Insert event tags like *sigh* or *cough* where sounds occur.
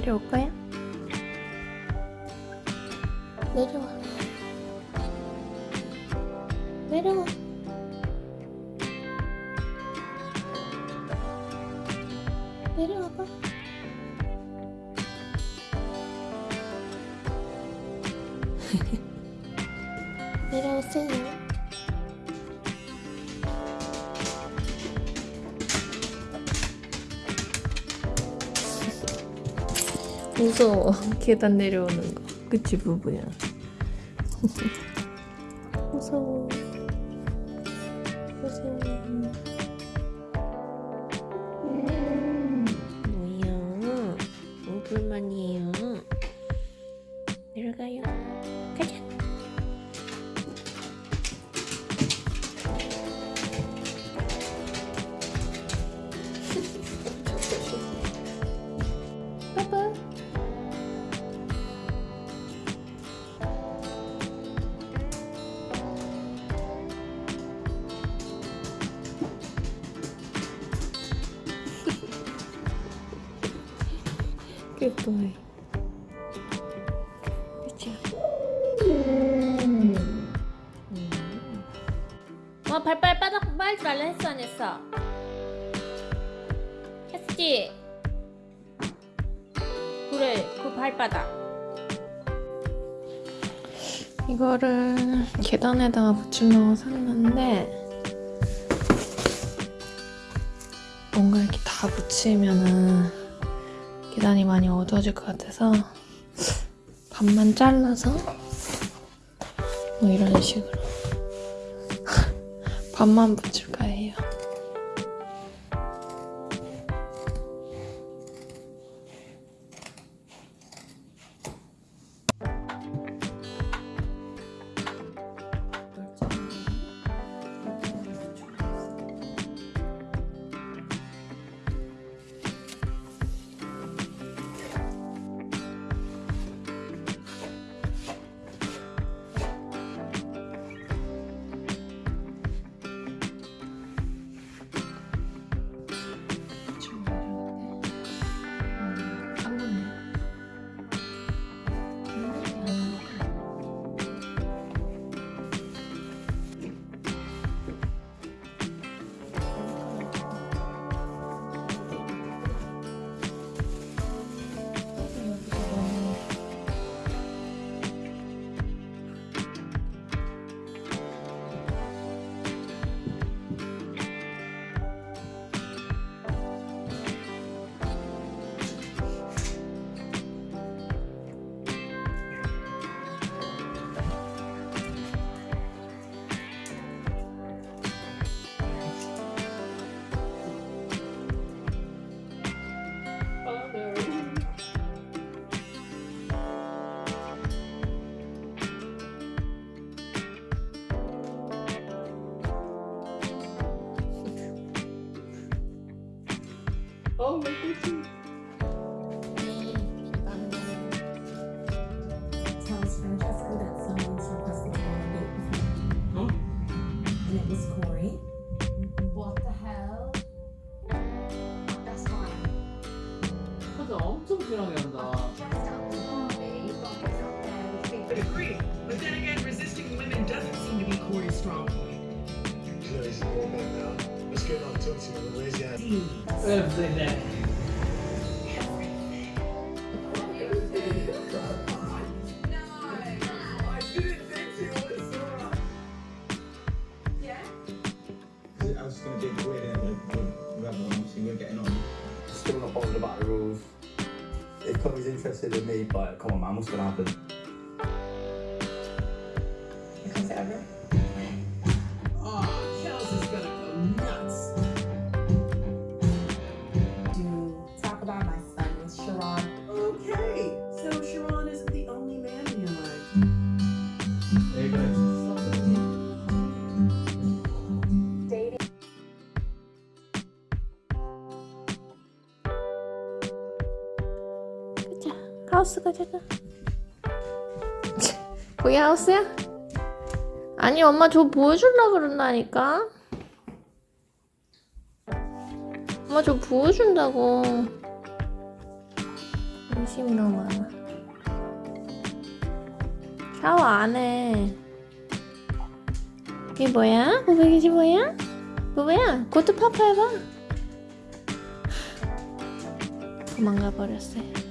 데려올 거야? 내려와. 내려와. 내려와봐. *laughs* 내려오세요. 무서워. 계단 내려오는 거. 그치, 부부야. *laughs* 무서워. 무서워. 뭐야? 뭐 불만이에요? 내려가요. 가자. Good boy. Good job. 어, 발발 바닥 빨지 말라 했어 안 했어? 했지? 그래 그 발바닥 이거를 계단에다가 붙이려고 샀는데 뭔가 이렇게 다 붙이면은 계단이 많이 어두워질 것 같아서 반만 잘라서 뭐 이런 식으로 *laughs* 반만 붙일까 해요. And it was Corey. What the hell? That's fine. 하자 엄청 편하게 한다. Just up to me, but it's up there with I big agree, but then again, resisting women doesn't seem to be Corey's strong point. You know, he's an old man now. Let's get on talk to him. Where's he at? Everything. If Chloe's interested in me, but come on, man, what's gonna happen? 하우스 가자가. 거기 하우스야? 아니 엄마 저 보여주려고 그런다니까. 엄마 저 보여준다고. 관심이 너무 많아. 샤워 안 해. 이게 뭐야? 고백이지 뭐야? 뭐야? 고트 파파 해봐. 도망가 버렸어요.